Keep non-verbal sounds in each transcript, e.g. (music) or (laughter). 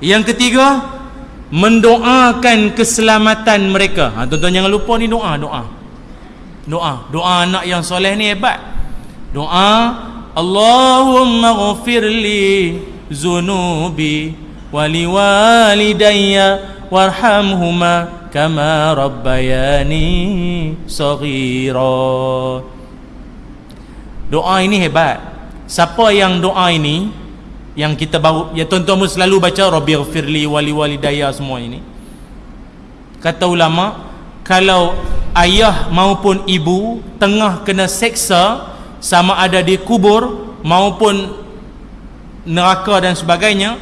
Yang ketiga, mendoakan keselamatan mereka. Ha, tuan-tuan jangan lupa ni doa, doa. Doa, doa anak yang soleh ni hebat. Doa Allahumma ghafirli zunubi wali walidayya warhamhuma kama rabbayani saghira. Doa ini hebat. Siapa yang doa ini yang kita baru ya tuan-tuan pun selalu baca rabbighfirli wali walidayya semua ini. Kata ulama kalau ayah maupun ibu tengah kena seksa sama ada di kubur maupun neraka dan sebagainya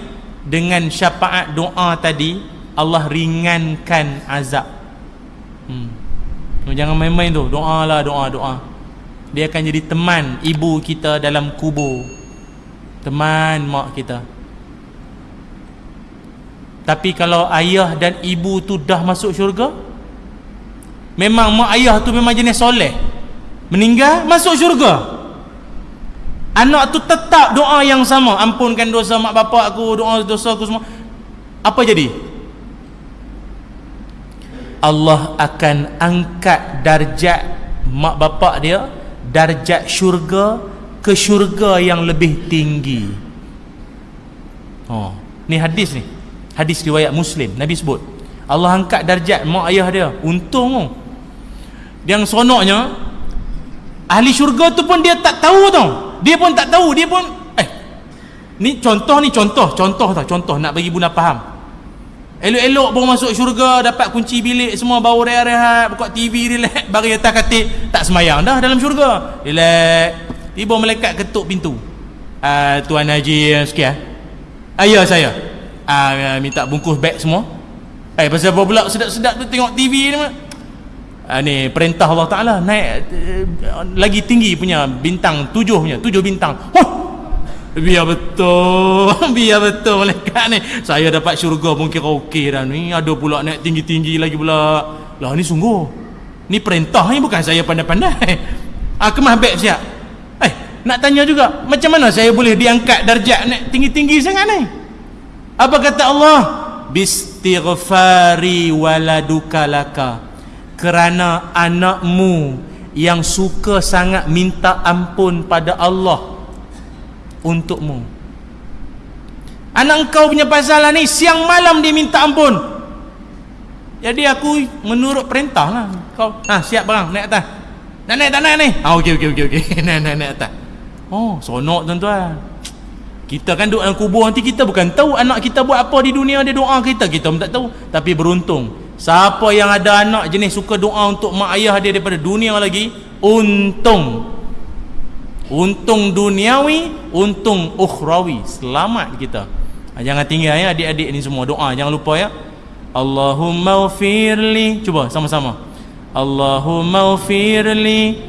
dengan syafaat doa tadi Allah ringankan azab hmm. jangan main-main tu doa lah doa doa dia akan jadi teman ibu kita dalam kubur teman mak kita. Tapi kalau ayah dan ibu tu dah masuk syurga memang mak ayah tu memang jenis soleh. Meninggal masuk syurga. Anak tu tetap doa yang sama. Ampunkan dosa mak bapak aku doa dosa aku semua. Apa jadi? Allah akan angkat darjat mak bapak dia darjat syurga ke syurga yang lebih tinggi? Oh ni hadis ni. Hadis riwayat muslim. Nabi sebut Allah angkat darjat mak ayah dia. Untung oh. Yang sonoknya ahli syurga tu pun dia tak tahu tau. Dia pun tak tahu dia pun eh ni contoh ni contoh contoh tau contoh nak bagi bunda faham. Elok-elok baru masuk syurga dapat kunci bilik semua baru rehat-rehat buka TV relax bagi atas katil tak semayang dah dalam syurga. Relax tiba malaikat ketuk pintu. Uh, tuan haji sekian ayah saya. Uh, minta bungkus beg semua. Eh pasal apa pula sedap-sedap tu tengok TV ni uh, ni perintah Allah Ta'ala naik uh, lagi tinggi punya bintang tujuh punya tujuh bintang. Huh! biar betul (laughs) biar betul malaikat ni. Saya dapat syurga pun kira okey dah ni. Ada pula naik tinggi-tinggi lagi pula. Lah ni sungguh. Ni perintah ni bukan saya pandai-pandai. (laughs) Ah kemah beg siap nak tanya juga macam mana saya boleh diangkat darjat naik tinggi-tinggi sangat ni? Apa kata Allah? Bistighfari waladuka laka. Kerana anakmu yang suka sangat minta ampun pada Allah untukmu. Anak engkau punya pasal ni siang malam dia minta ampun. Jadi aku menurut perintah lah kau. Ha, siap barang naik atas. Nak naik tak naik ni? Ha, ok ok ok, okay. (laughs) naik naik naik atas oh sonok tuan-tuan kita kan duduk dalam kubur nanti kita bukan tahu anak kita buat apa di dunia dia doa kita kita pun tak tahu tapi beruntung Siapa yang ada anak jenis suka doa untuk mak ayah dia daripada dunia lagi, untung. Untung duniawi, untung ukhrawi. Selamat kita. Ha, jangan tinggal ya adik-adik ni semua doa. Jangan lupa ya. Allahumma ufirli. Cuba sama-sama. Allahumma ufirli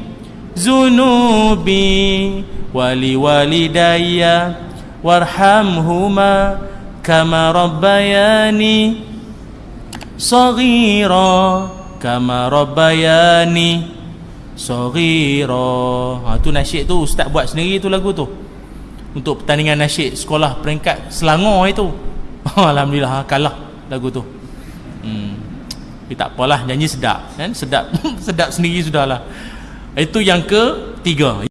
zunubi walidayya warhamhuma kama rabbayani Saghira Kama Rabbayani Saghira. Ha, tu nasyid tu Ustaz buat sendiri tu lagu tu. Untuk pertandingan nasyid sekolah peringkat Selangor itu. (laughs) Alhamdulillah ha, kalah lagu tu. Hmm. Tapi tak apalah janji sedap kan? Sedap (laughs) sedap sendiri sudahlah. Itu yang ketiga